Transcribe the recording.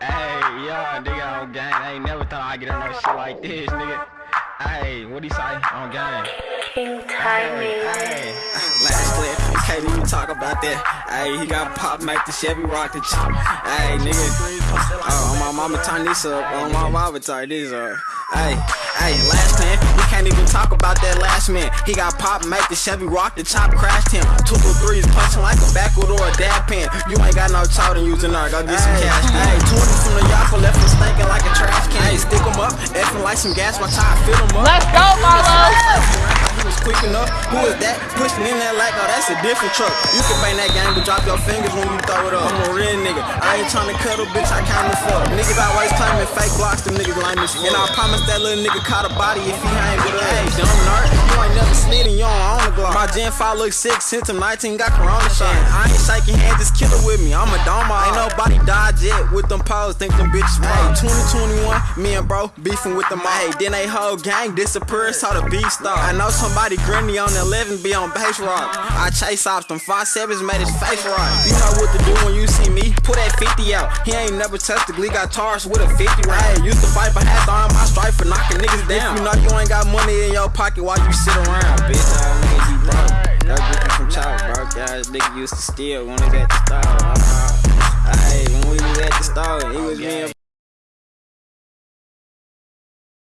Hey, yeah, nigga on gang. I ain't never thought I'd get on no shit like this, nigga. Hey, what he say on gang? King timing. Hey, Last clip, you can't even talk about that. Hey, he got pop, make the Chevy rock the ch- Hey, nigga. Oh, my mama turn this up. Oh, my mama turn this up. Hey, hey, last man, we can't even talk about that last man. He got pop, make the Chevy rock the chop, crashed him. Like a backwood or a dab pen. You ain't got no chow, then using her, go get some cash. Hey, 20 from the Yaka left him stinking like a trash can. Hey, stick him up, effing like some gas, watch how I fill him up. Let's go, Marlo! He was quick enough. Who is that? Pushing in that like, oh, that's a different truck. You can bang that game, but drop your fingers when you throw it up. I'm a real nigga. I ain't tryna cuddle, bitch. I count the fuck. Niggas always claiming fake blocks, them niggas lame as fuck. And I promise that little nigga caught a body if he ain't with us. Hey, dumb nerd. You ain't never Gen 5 look sick since I'm 19, got Corona shit. I ain't shaking hands, just kill it with me. I'm a dome. Ain't nobody died yet with them pose. Think them bitches right. 2021, me and bro beefing with them all. Hey, then they whole gang disappeared, saw the beef start. I know somebody grinny on the 11 be on base rock. I chase off them five sevens, made his face rock. You know what to do when you see me. Put that 50 out. He ain't never touched the glee, got charged with a 50 round. Used to fight for half on my stripe for knocking niggas down. You know you ain't got money in your pocket while you sit around. Bitch, broke. Y'all nigga used to steal when he was at the